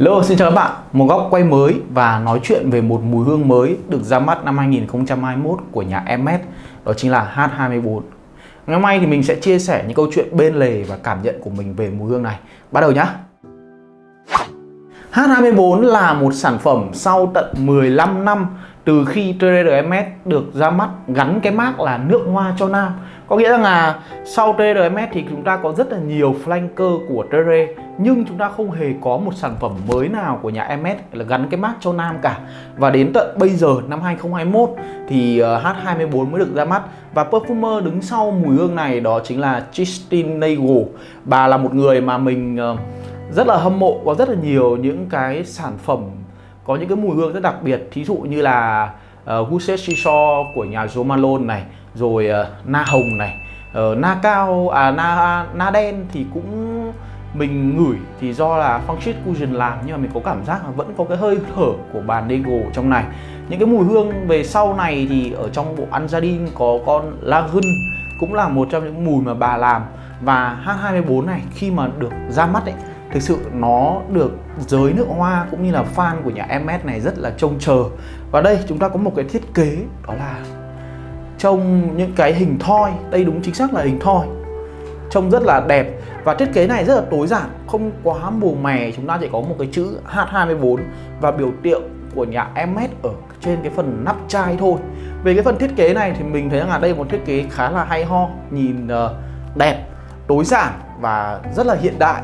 Lô xin chào các bạn. Một góc quay mới và nói chuyện về một mùi hương mới được ra mắt năm 2021 của nhà Hermes, đó chính là H24. Ngày hôm nay thì mình sẽ chia sẻ những câu chuyện bên lề và cảm nhận của mình về mùi hương này. Bắt đầu nhá. H24 là một sản phẩm sau tận 15 năm từ khi Trader Hermes được ra mắt gắn cái mác là nước hoa cho nam có nghĩa rằng là sau TRMS thì chúng ta có rất là nhiều flanker của Tere nhưng chúng ta không hề có một sản phẩm mới nào của nhà MS là gắn cái mác cho nam cả. Và đến tận bây giờ năm 2021 thì ờ, H24 mới được ra mắt. Và perfumer đứng sau mùi hương này đó chính là Christine Nagel. Bà là một người mà mình ờ, rất là hâm mộ có rất là nhiều những cái sản phẩm có những cái mùi hương rất đặc biệt. Thí dụ như là ờ, uh, Gusset của nhà Jo Malone này rồi uh, na hồng này uh, na cao à na na đen thì cũng mình ngửi thì do là Function Cushion làm nhưng mà mình có cảm giác là vẫn có cái hơi thở của bàn Nego trong này. Những cái mùi hương về sau này thì ở trong bộ Anjadin có con Lagun cũng là một trong những mùi mà bà làm. Và H24 này khi mà được ra mắt ấy thực sự nó được giới nước hoa cũng như là fan của nhà MS này rất là trông chờ. Và đây chúng ta có một cái thiết kế đó là trông những cái hình thoi, đây đúng chính xác là hình thoi, trông rất là đẹp. Và thiết kế này rất là tối giản, không quá mù mè, chúng ta chỉ có một cái chữ H24 và biểu tượng của nhà MS ở trên cái phần nắp chai thôi. Về cái phần thiết kế này thì mình thấy là đây một thiết kế khá là hay ho, nhìn ờ, đẹp, tối giản và rất là hiện đại.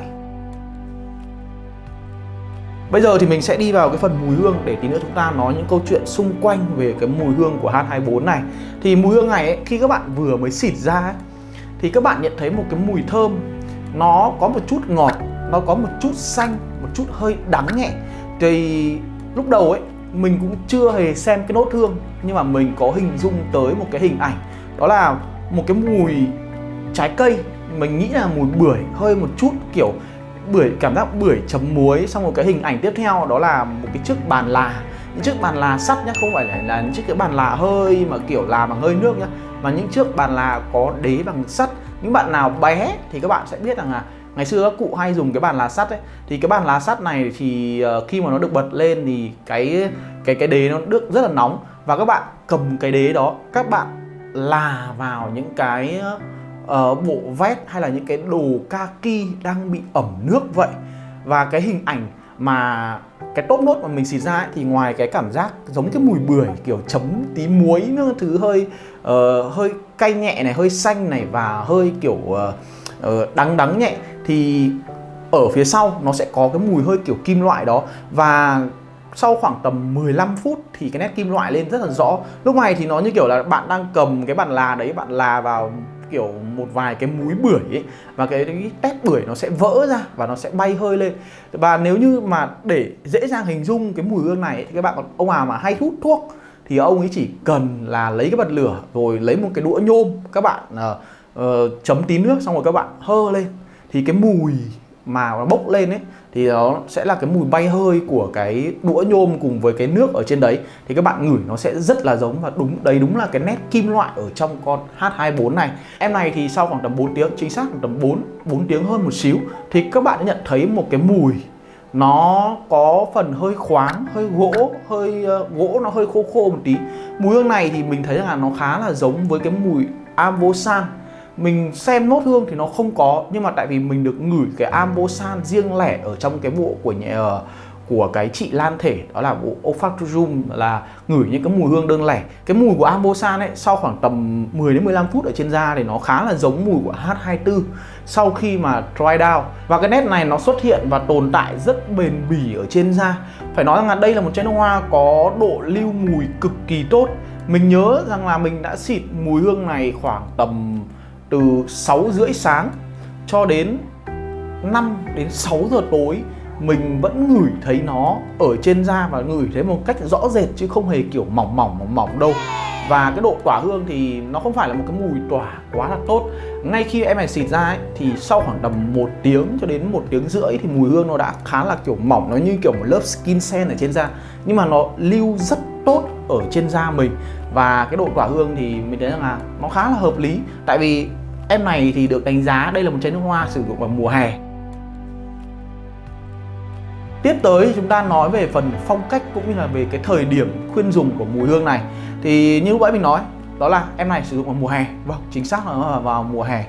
Bây giờ thì mình sẽ đi vào cái phần mùi hương để tí nữa chúng ta nói những câu chuyện xung quanh về cái mùi hương của H24 này. Thì mùi hương này ấy, khi các bạn vừa mới xịt ra ấy, thì các bạn nhận thấy một cái mùi thơm. Nó có một chút ngọt, nó có một chút xanh, một chút hơi đắng nhẹ. Thì lúc đầu ấy mình cũng chưa hề xem cái nốt hương nhưng mà mình có hình dung tới một cái hình ảnh. Đó là một cái mùi trái cây. Mình nghĩ là mùi bưởi hơi một chút kiểu bưởi cảm giác bưởi chấm muối xong một cái hình ảnh tiếp theo đó là một cái chiếc bàn là. Những chiếc bàn là sắt nhá không phải là, là những chiếc cái bàn là hơi mà kiểu là bằng hơi nước nhá. Mà những chiếc bàn là có đế bằng sắt. Những bạn nào bé thì các bạn sẽ biết rằng là ngày xưa các cụ hay dùng cái bàn là sắt ấy. Thì cái bàn lá sắt này thì ờ, khi mà nó được bật lên thì cái cái cái đế nó được rất là nóng. Và các bạn cầm cái đế đó các bạn là vào những cái uh, bộ vest hay là những cái đồ kaki đang bị ẩm nước vậy. Và cái hình ảnh mà cái top nốt mà mình xịt ra ấy, thì ngoài cái cảm giác giống cái mùi bưởi kiểu chấm tí muối nữa thứ hơi uh, hơi cay nhẹ này hơi xanh này và hơi kiểu uh, uh, đắng đắng nhẹ thì ở phía sau nó sẽ có cái mùi hơi kiểu kim loại đó. Và sau khoảng tầm 15 phút thì cái nét kim loại lên rất là rõ. Lúc này thì nó như kiểu là bạn đang cầm cái bàn là đấy bạn là vào kiểu một vài cái múi bưởi ấy và cái, cái tép bưởi nó sẽ vỡ ra và nó sẽ bay hơi lên. Và nếu như mà để dễ dàng hình dung cái mùi hương này thì các bạn còn ông nào mà hay hút thuốc thì ông ấy chỉ cần là lấy cái bật lửa rồi lấy một cái đũa nhôm các bạn uh, uh, chấm tí nước xong rồi các bạn hơ lên. Thì cái mùi mà nó bốc lên ấy thì nó sẽ là cái mùi bay hơi của cái đũa nhôm cùng với cái nước ở trên đấy. Thì các bạn ngửi nó sẽ rất là giống và đúng đấy đúng là cái nét kim loại ở trong con H24 này. Em này thì sau khoảng tầm 4 tiếng chính xác khoảng tầm 4 4 tiếng hơn một xíu thì các bạn nhận thấy một cái mùi nó có phần hơi khoáng hơi gỗ hơi uh, gỗ nó hơi khô khô một tí. Mùi hương này thì mình thấy là nó khá là giống với cái mùi Avosan mình xem nốt hương thì nó không có, nhưng mà tại vì mình được ngửi cái ambosan riêng lẻ ở trong cái bộ của nhà ờ, của cái chị Lan Thể, đó là bộ olfactorium là ngửi những cái mùi hương đơn lẻ. Cái mùi của ambosan ấy, sau khoảng tầm 10 đến 15 phút ở trên da thì nó khá là giống mùi của H24 sau khi mà dry down. Và cái nét này nó xuất hiện và tồn tại rất bền bỉ ở trên da. Phải nói rằng là đây là một chai nước hoa có độ lưu mùi cực kỳ tốt. Mình nhớ rằng là mình đã xịt mùi hương này khoảng tầm từ 6 rưỡi sáng cho đến 5 đến 6 giờ tối mình vẫn ngửi thấy nó ở trên da và ngửi thấy một cách rõ rệt chứ không hề kiểu mỏng mỏng mỏng mỏng đâu. Và cái độ tỏa hương thì nó không phải là một cái mùi tỏa quá là tốt. Ngay khi em này xịt ra ấy, thì sau khoảng tầm một tiếng cho đến một tiếng rưỡi thì mùi hương nó đã khá là kiểu mỏng nó như kiểu một lớp skin sen ở trên da. Nhưng mà nó lưu rất tốt ở trên da mình và cái độ tỏa hương thì mình thấy rằng là nó khá là hợp lý. Tại vì em này thì được đánh giá đây là một chai nước hoa sử dụng vào mùa hè. Tiếp tới chúng ta nói về phần phong cách cũng như là về cái thời điểm khuyên dùng của mùi hương này. Thì như lúc nãy mình nói, đó là em này sử dụng vào mùa hè. Vâng chính xác là vào mùa hè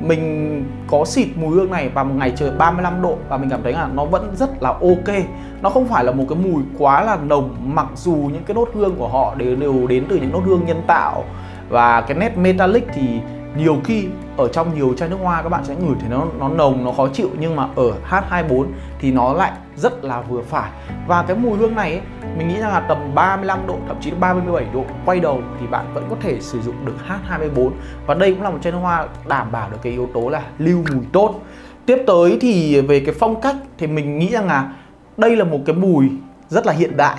mình có xịt mùi hương này vào một ngày trời 35 độ và mình cảm thấy là nó vẫn rất là ok. Nó không phải là một cái mùi quá là nồng, mặc dù những cái nốt hương của họ đều đều đến từ những nốt hương nhân tạo. Và cái nét metallic thì nhiều khi ở trong nhiều chai nước hoa các bạn sẽ ngửi thấy nó nó nồng, nó khó chịu. Nhưng mà ở H24 thì nó lại rất là vừa phải. Và cái mùi hương này ấy, mình nghĩ rằng là tầm 35 độ thậm chí là 37 độ quay đầu thì bạn vẫn có thể sử dụng được H24 và đây cũng là một chai nước hoa đảm bảo được cái yếu tố là lưu mùi tốt. Tiếp tới thì về cái phong cách thì mình nghĩ rằng là đây là một cái mùi rất là hiện đại.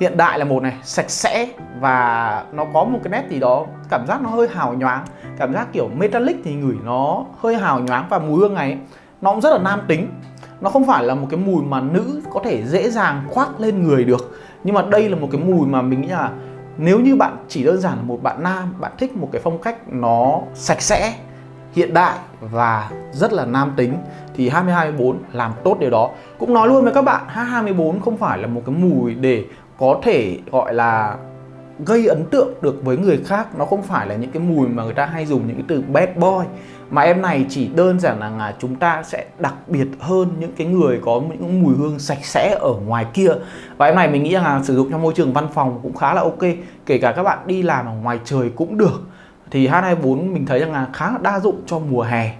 Hiện đại là một này sạch sẽ và nó có một cái nét gì đó cảm giác nó hơi hào nhoáng. Cảm giác kiểu metallic thì ngửi nó hơi hào nhoáng. Và mùi hương này nó cũng rất là nam tính nó không phải là một cái mùi mà nữ có thể dễ dàng khoác lên người được. Nhưng mà đây là một cái mùi mà mình nghĩ là nếu như bạn chỉ đơn giản là một bạn nam, bạn thích một cái phong cách nó sạch sẽ, hiện đại và rất là nam tính, thì 2024 làm tốt điều đó. Cũng nói luôn với các bạn 2024 không phải là một cái mùi để có thể gọi là gây ấn tượng được với người khác. Nó không phải là những cái mùi mà người ta hay dùng những cái từ bad boy mà em này chỉ đơn giản là, là chúng ta sẽ đặc biệt hơn những cái người có những mùi hương sạch sẽ ở ngoài kia. Và em này mình nghĩ là sử dụng trong môi trường văn phòng cũng khá là ok kể cả các bạn đi làm ở ngoài trời cũng được. Thì H24 mình thấy rằng là khá là đa dụng cho mùa hè.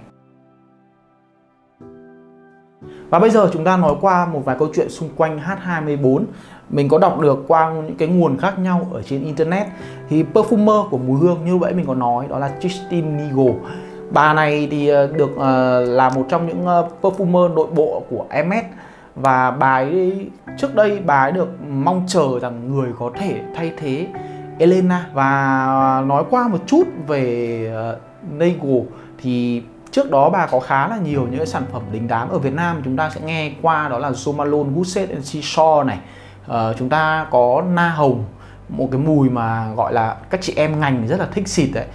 Và bây giờ chúng ta nói qua một vài câu chuyện xung quanh H24 Mình có đọc được qua những cái nguồn khác nhau ở trên Internet. Thì perfumer của mùi hương như vậy mình có nói đó là Christine Nigo Bà này thì ờ, được uh, là một trong những uh, perfumer nội bộ của MS Và bà ấy trước đây bà ấy được mong chờ rằng người có thể thay thế Elena. Và nói qua một chút về uh, thì Trước đó bà có khá là nhiều những sản phẩm đình đám ở Việt Nam. Chúng ta sẽ nghe qua đó là Somalone, Gusset and Seashore này. Uh, Chúng ta có Na Hồng một cái mùi mà gọi là các chị em ngành rất là thích xịt đấy.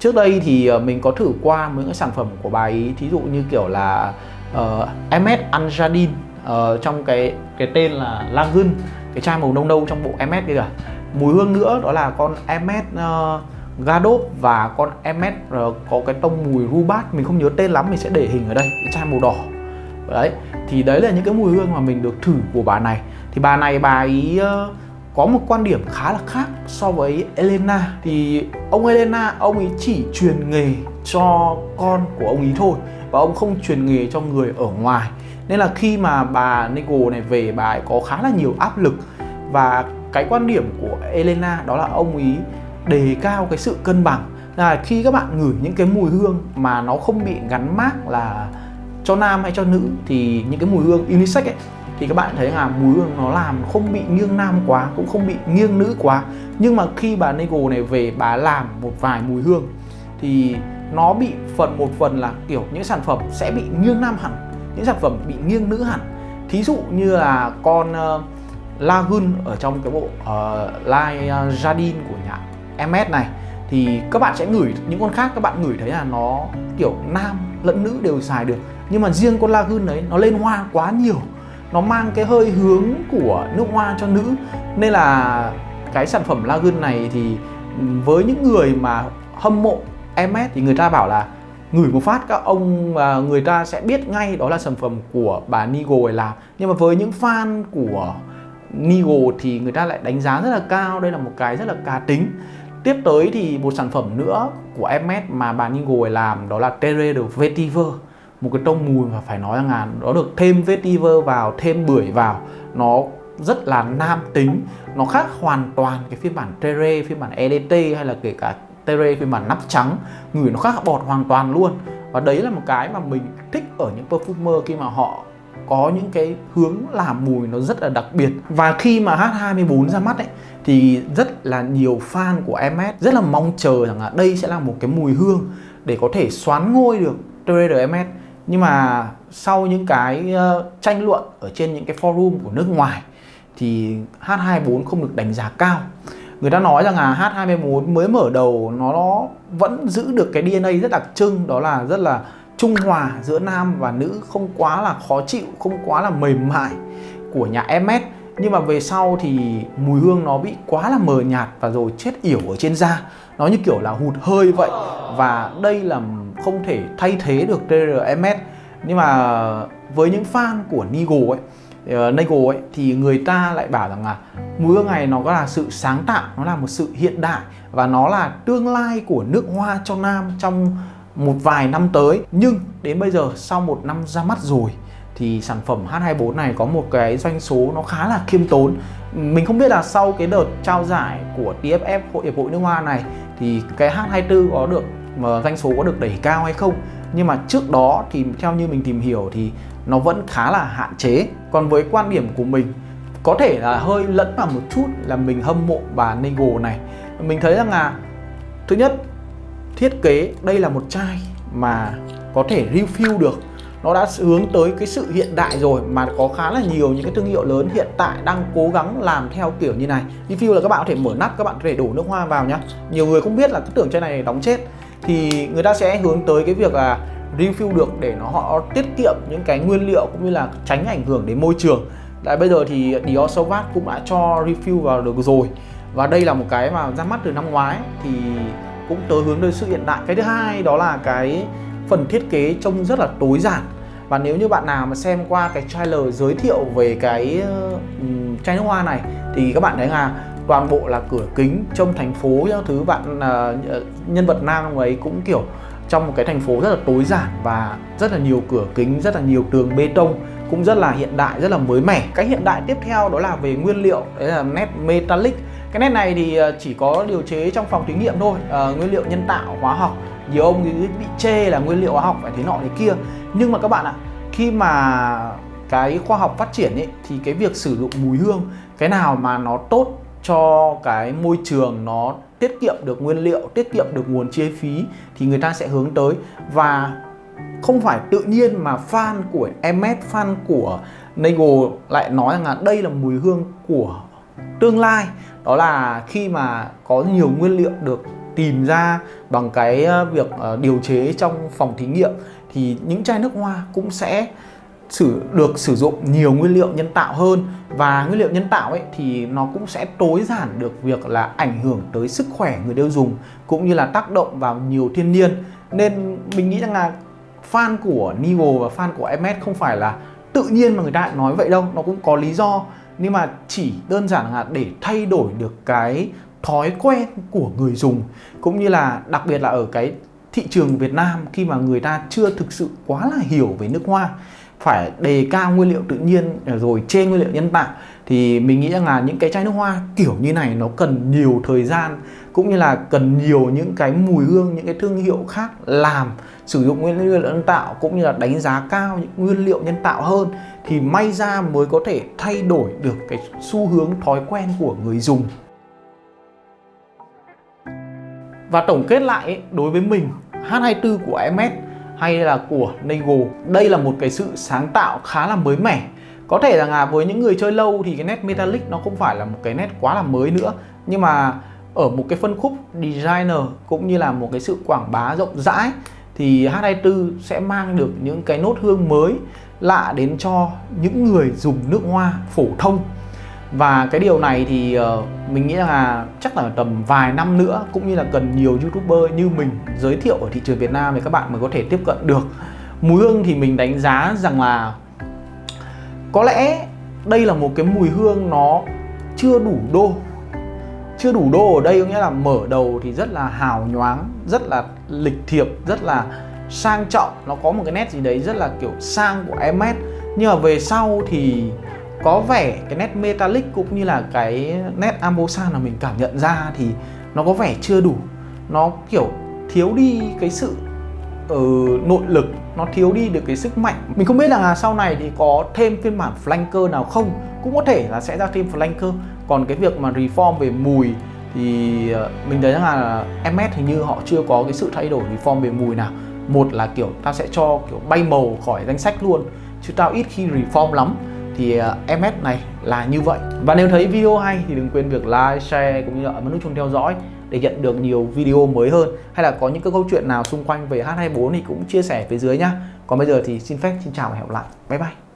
Trước đây thì ờ, mình có thử qua những cái sản phẩm của bà ấy Thí dụ như kiểu là ờ, uh, MS Anjadin uh, trong cái cái tên là Lagun Cái chai màu nâu nâu trong bộ MS kia kìa. Mùi hương nữa đó là con MS uh, Gadot và con MS có cái tông mùi Rubat mình không nhớ tên lắm mình sẽ để hình ở đây cái chai màu đỏ. Đấy thì đấy là những cái mùi hương mà mình được thử của bà này. Thì bà này bà ấy uh, có một quan điểm khá là khác so với Elena. Thì ông Elena, ông ấy chỉ truyền nghề cho con của ông ấy thôi và ông không truyền nghề cho người ở ngoài. Nên là khi mà bà Nicole này về, bà ấy có khá là nhiều áp lực. Và cái quan điểm của Elena đó là ông ấy đề cao cái sự cân bằng. Là khi các bạn ngửi những cái mùi hương mà nó không bị gắn mác là cho nam hay cho nữ, thì những cái mùi hương unisex ấy thì các bạn thấy là mùi hương nó làm không bị nghiêng nam quá cũng không bị nghiêng nữ quá. Nhưng mà khi bà Nego này về bà làm một vài mùi hương thì nó bị phần một phần là kiểu những sản phẩm sẽ bị nghiêng nam hẳn những sản phẩm bị nghiêng nữ hẳn. Thí dụ như là con ờ, uh, Lagun ở trong cái bộ ờ, uh, Line ờ, Jardin của nhà MS này thì các bạn sẽ ngửi những con khác các bạn ngửi thấy là nó kiểu nam lẫn nữ đều xài được. Nhưng mà riêng con Lagoon đấy nó lên hoa quá nhiều nó mang cái hơi hướng của nước hoa cho nữ. Nên là cái sản phẩm Lagoon này thì với những người mà hâm mộ MS thì người ta bảo là ngửi một phát các ông và người ta sẽ biết ngay đó là sản phẩm của bà Nigo làm nhưng mà với những fan của Nigo thì người ta lại đánh giá rất là cao. Đây là một cái rất là cá tính. Tiếp tới thì một sản phẩm nữa của MS mà bà Ningle làm đó là Terre de Vetiver một cái tông mùi mà phải nói rằng là nó được thêm vetiver vào, thêm bưởi vào. Nó rất là nam tính. Nó khác hoàn toàn cái phiên bản Terre, phiên bản EDT hay là kể cả Terre phiên bản nắp trắng. Ngửi nó khác bọt hoàn toàn luôn. Và đấy là một cái mà mình thích ở những perfumer khi mà họ có những cái hướng làm mùi nó rất là đặc biệt. Và khi mà H24 ra mắt ấy thì rất là nhiều fan của MS rất là mong chờ rằng là đây sẽ là một cái mùi hương để có thể xoán ngôi được Trader MS nhưng mà sau những cái ờ, tranh luận ở trên những cái forum của nước ngoài thì H24 không được đánh giá cao. Người ta nói rằng là H24 mới mở đầu nó vẫn giữ được cái DNA rất đặc trưng, đó là rất là trung hòa giữa nam và nữ, không quá là khó chịu, không quá là mềm mại của nhà MS nhưng mà về sau thì mùi hương nó bị quá là mờ nhạt và rồi chết yểu ở trên da. Nó như kiểu là hụt hơi vậy. Và đây là không thể thay thế được TRMS nhưng mà với những fan của Nigo ấy ờ, uh, Nego ấy thì người ta lại bảo rằng là mùi hương này nó có là sự sáng tạo nó là một sự hiện đại và nó là tương lai của nước hoa cho nam trong một vài năm tới. Nhưng đến bây giờ sau một năm ra mắt rồi thì sản phẩm H24 này có một cái doanh số nó khá là khiêm tốn. Mình không biết là sau cái đợt trao giải của TFF Hội Hiệp hội Nước Hoa này, thì cái H24 có được, mà doanh số có được đẩy cao hay không? Nhưng mà trước đó thì theo như mình tìm hiểu thì nó vẫn khá là hạn chế. Còn với quan điểm của mình, có thể là hơi lẫn vào một chút là mình hâm mộ bà Nego này. Mình thấy rằng là, thứ nhất, thiết kế đây là một chai mà có thể refill được nó đã hướng tới cái sự hiện đại rồi mà có khá là nhiều những cái thương hiệu lớn hiện tại đang cố gắng làm theo kiểu như này. Refill là các bạn có thể mở nắp, các bạn có thể đổ nước hoa vào nhá. Nhiều người không biết là cứ tưởng chai này đóng chết. Thì người ta sẽ hướng tới cái việc là refill được để nó họ tiết kiệm những cái nguyên liệu cũng như là tránh ảnh hưởng đến môi trường. Tại bây giờ thì Dior Sauvage cũng đã cho refill vào được rồi. Và đây là một cái mà ra mắt từ năm ngoái, thì cũng tới hướng tới sự hiện đại. Cái thứ hai đó là cái phần thiết kế trông rất là tối giản. Và nếu như bạn nào mà xem qua cái trailer giới thiệu về cái ừ, chai nước hoa này thì các bạn thấy là toàn bộ là cửa kính trong thành phố những thứ. Bạn uh, nhân vật nam ấy cũng kiểu trong một cái thành phố rất là tối giản và rất là nhiều cửa kính rất là nhiều tường bê tông cũng rất là hiện đại rất là mới mẻ. Cái hiện đại tiếp theo đó là về nguyên liệu đấy là nét metallic. Cái nét này thì ờ, chỉ có điều chế trong phòng thí nghiệm thôi. À, nguyên liệu nhân tạo hóa học nhiều ông thì bị chê là nguyên liệu hóa học phải thế nọ thế kia. Nhưng mà các bạn ạ, khi mà cái khoa học phát triển ấy, thì cái việc sử dụng mùi hương, cái nào mà nó tốt cho cái môi trường, nó tiết kiệm được nguyên liệu, tiết kiệm được nguồn chi phí thì người ta sẽ hướng tới. Và không phải tự nhiên mà fan của MS fan của Nego lại nói rằng là đây là mùi hương của tương lai. Đó là khi mà có nhiều nguyên liệu được tìm ra bằng cái ờ, việc ờ, điều chế trong phòng thí nghiệm thì những chai nước hoa cũng sẽ sử, được sử dụng nhiều nguyên liệu nhân tạo hơn. Và nguyên liệu nhân tạo ấy thì nó cũng sẽ tối giản được việc là ảnh hưởng tới sức khỏe người tiêu dùng cũng như là tác động vào nhiều thiên nhiên. Nên mình nghĩ rằng là fan của Nigo và fan của MS không phải là tự nhiên mà người ta nói vậy đâu, nó cũng có lý do. Nhưng mà chỉ đơn giản là để thay đổi được cái thói quen của người dùng, cũng như là đặc biệt là ở cái thị trường Việt Nam khi mà người ta chưa thực sự quá là hiểu về nước hoa, phải đề cao nguyên liệu tự nhiên à, rồi trên nguyên liệu nhân tạo, thì mình nghĩ rằng là những cái chai nước hoa kiểu như này nó cần nhiều thời gian, cũng như là cần nhiều những cái mùi hương, những cái thương hiệu khác làm, sử dụng nguyên liệu nhân tạo, cũng như là đánh giá cao những nguyên liệu nhân tạo hơn, thì may ra mới có thể thay đổi được cái xu hướng thói quen của người dùng và tổng kết lại đối với mình H24 của MS hay là của Nego đây là một cái sự sáng tạo khá là mới mẻ. Có thể rằng là với những người chơi lâu thì cái nét metallic nó không phải là một cái nét quá là mới nữa. Nhưng mà ở một cái phân khúc designer cũng như là một cái sự quảng bá rộng rãi thì H24 sẽ mang được những cái nốt hương mới lạ đến cho những người dùng nước hoa phổ thông và cái điều này thì uh, mình nghĩ là chắc là tầm vài năm nữa cũng như là cần nhiều youtuber như mình giới thiệu ở thị trường Việt Nam thì các bạn mới có thể tiếp cận được. Mùi hương thì mình đánh giá rằng là có lẽ đây là một cái mùi hương nó chưa đủ đô. Chưa đủ đô ở đây có nghĩa là mở đầu thì rất là hào nhoáng rất là lịch thiệp rất là sang trọng. Nó có một cái nét gì đấy rất là kiểu sang của Hermes nhưng mà về sau thì có vẻ cái nét metallic cũng như là cái nét ambosan mà mình cảm nhận ra thì nó có vẻ chưa đủ. Nó kiểu thiếu đi cái sự uh, nội lực nó thiếu đi được cái sức mạnh. Mình không biết là sau này thì có thêm phiên bản flanker nào không. Cũng có thể là sẽ ra thêm flanker. Còn cái việc mà reform về mùi thì uh, mình thấy rằng là MS hình như họ chưa có cái sự thay đổi reform về mùi nào. Một là kiểu tao sẽ cho kiểu bay màu khỏi danh sách luôn chứ tao ít khi reform lắm thì ờ, MS này là như vậy. Và nếu thấy video hay thì đừng quên việc like, share cũng như là ấn nút chuông theo dõi để nhận được nhiều video mới hơn. Hay là có những cái câu chuyện nào xung quanh về H24 thì cũng chia sẻ phía dưới nhá. Còn bây giờ thì xin phép xin chào và hẹn gặp lại. Bye bye.